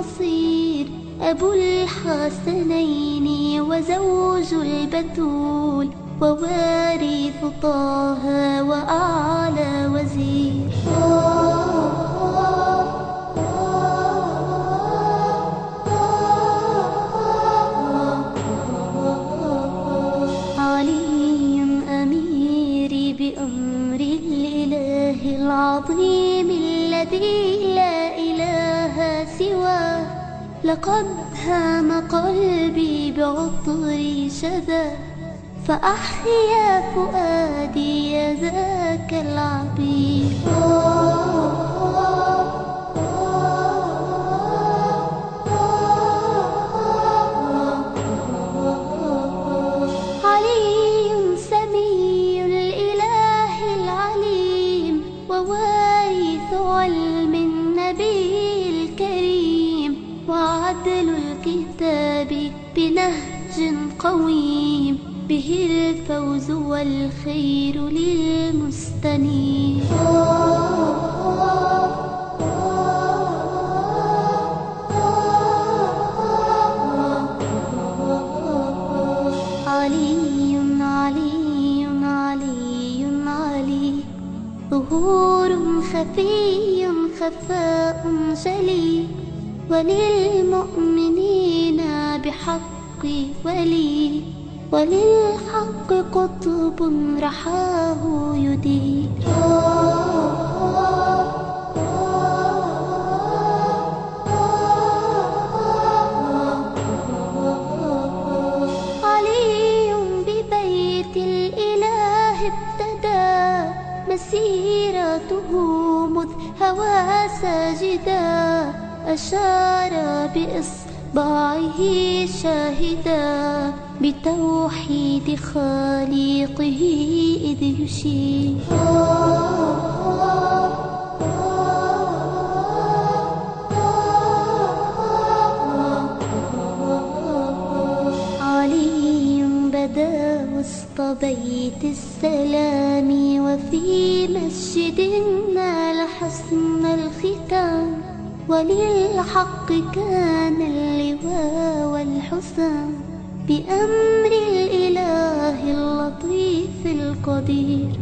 وخير نصير أبو الحسنين وزوج البتول ووارث طه وأعلى وزير. أميري بأمر الإله العظيم الذي لا سواه لقد هام قلبي بعطر شذا فأحيا فؤادي ذاك العبير علي سمي الإله العليم ووارث علم النبي. بنهج قويم به الفوز والخير للمستنير. علي علي علي علي. ظهور خفي خفاء جلي. وللمؤمنين بحق ولي وللحق قطب رحاه يدير علي ببيت الإله ابتدى مسيرته مذ هوى ساجدا. أشار بإصبعه شاهدا بتوحيد خالقه إذ يشير. بدا وسط بيت السلام وفي مسجد نال حسن الختام. وللحق كان اللواء والحسام بأمر الإله اللطيف القدير.